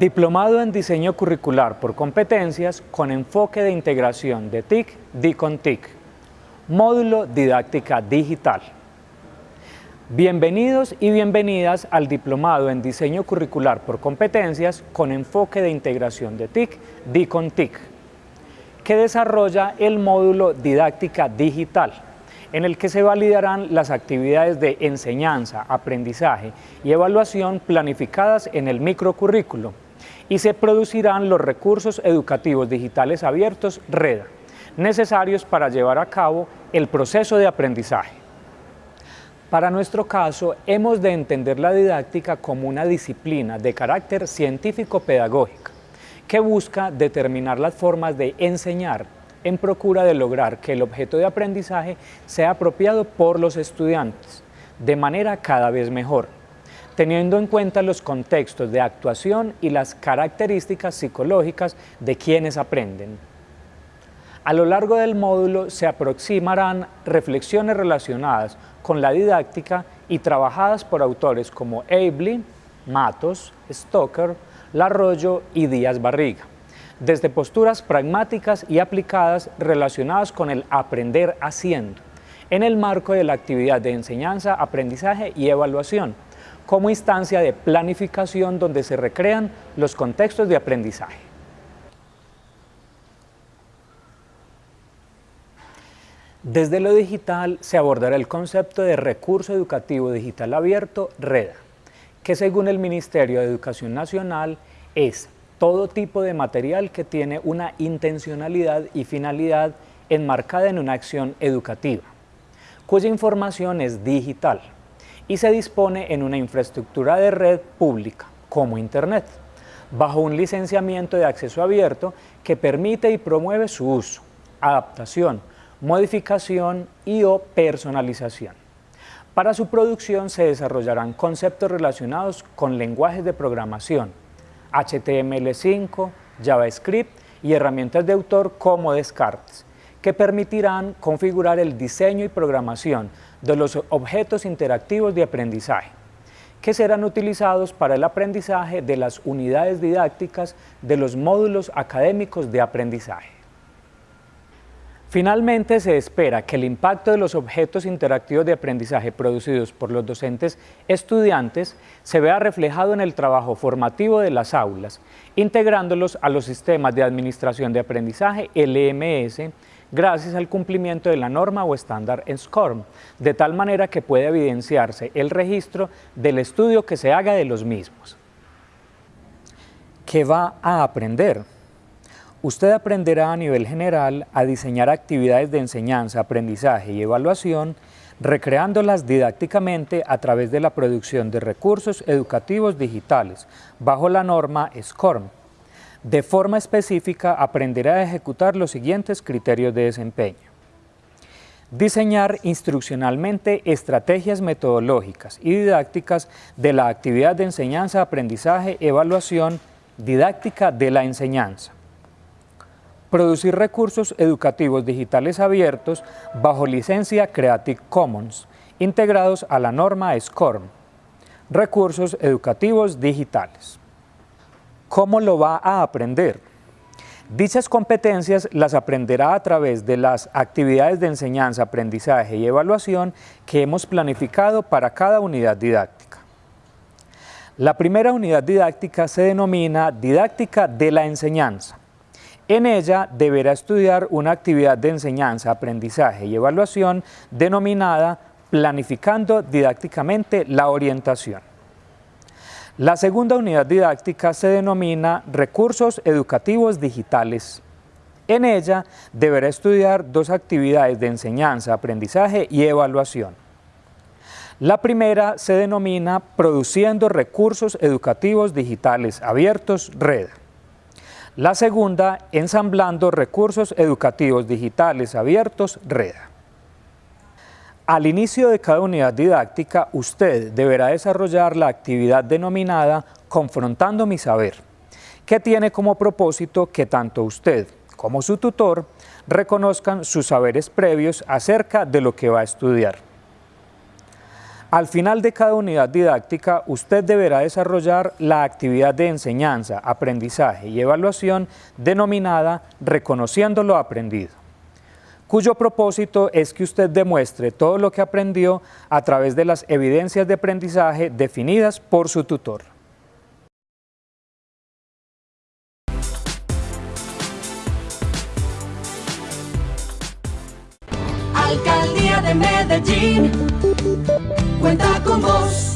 Diplomado en Diseño Curricular por Competencias con enfoque de integración de TIC, con TIC. Módulo Didáctica Digital. Bienvenidos y bienvenidas al Diplomado en Diseño Curricular por Competencias con enfoque de integración de TIC, con TIC, que desarrolla el módulo Didáctica Digital en el que se validarán las actividades de enseñanza, aprendizaje y evaluación planificadas en el microcurrículo y se producirán los recursos educativos digitales abiertos REDA, necesarios para llevar a cabo el proceso de aprendizaje. Para nuestro caso, hemos de entender la didáctica como una disciplina de carácter científico-pedagógica que busca determinar las formas de enseñar en procura de lograr que el objeto de aprendizaje sea apropiado por los estudiantes de manera cada vez mejor, teniendo en cuenta los contextos de actuación y las características psicológicas de quienes aprenden. A lo largo del módulo se aproximarán reflexiones relacionadas con la didáctica y trabajadas por autores como Abley, Matos, Stoker, Larroyo y Díaz Barriga desde posturas pragmáticas y aplicadas relacionadas con el aprender haciendo, en el marco de la actividad de enseñanza, aprendizaje y evaluación, como instancia de planificación donde se recrean los contextos de aprendizaje. Desde lo digital se abordará el concepto de recurso educativo digital abierto, REDA, que según el Ministerio de Educación Nacional es todo tipo de material que tiene una intencionalidad y finalidad enmarcada en una acción educativa, cuya información es digital y se dispone en una infraestructura de red pública, como Internet, bajo un licenciamiento de acceso abierto que permite y promueve su uso, adaptación, modificación y o personalización. Para su producción se desarrollarán conceptos relacionados con lenguajes de programación, HTML5, JavaScript y herramientas de autor como Descartes, que permitirán configurar el diseño y programación de los objetos interactivos de aprendizaje, que serán utilizados para el aprendizaje de las unidades didácticas de los módulos académicos de aprendizaje. Finalmente, se espera que el impacto de los objetos interactivos de aprendizaje producidos por los docentes estudiantes se vea reflejado en el trabajo formativo de las aulas, integrándolos a los sistemas de administración de aprendizaje LMS gracias al cumplimiento de la norma o estándar en SCORM, de tal manera que puede evidenciarse el registro del estudio que se haga de los mismos. ¿Qué va a aprender? Usted aprenderá a nivel general a diseñar actividades de enseñanza, aprendizaje y evaluación, recreándolas didácticamente a través de la producción de recursos educativos digitales, bajo la norma SCORM. De forma específica, aprenderá a ejecutar los siguientes criterios de desempeño. Diseñar instruccionalmente estrategias metodológicas y didácticas de la actividad de enseñanza, aprendizaje, evaluación, didáctica de la enseñanza producir recursos educativos digitales abiertos bajo licencia Creative Commons, integrados a la norma SCORM, recursos educativos digitales. ¿Cómo lo va a aprender? Dichas competencias las aprenderá a través de las actividades de enseñanza, aprendizaje y evaluación que hemos planificado para cada unidad didáctica. La primera unidad didáctica se denomina Didáctica de la Enseñanza. En ella deberá estudiar una actividad de enseñanza, aprendizaje y evaluación denominada Planificando didácticamente la orientación. La segunda unidad didáctica se denomina Recursos Educativos Digitales. En ella deberá estudiar dos actividades de enseñanza, aprendizaje y evaluación. La primera se denomina Produciendo Recursos Educativos Digitales Abiertos, RED. La segunda, ensamblando recursos educativos digitales abiertos, REDA. Al inicio de cada unidad didáctica, usted deberá desarrollar la actividad denominada Confrontando mi saber, que tiene como propósito que tanto usted como su tutor reconozcan sus saberes previos acerca de lo que va a estudiar. Al final de cada unidad didáctica, usted deberá desarrollar la actividad de enseñanza, aprendizaje y evaluación denominada Reconociendo lo aprendido, cuyo propósito es que usted demuestre todo lo que aprendió a través de las evidencias de aprendizaje definidas por su tutor. Alcaldía de Medellín cuenta con vos.